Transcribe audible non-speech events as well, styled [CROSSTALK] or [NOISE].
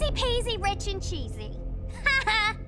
Easy peasy, rich and cheesy. [LAUGHS]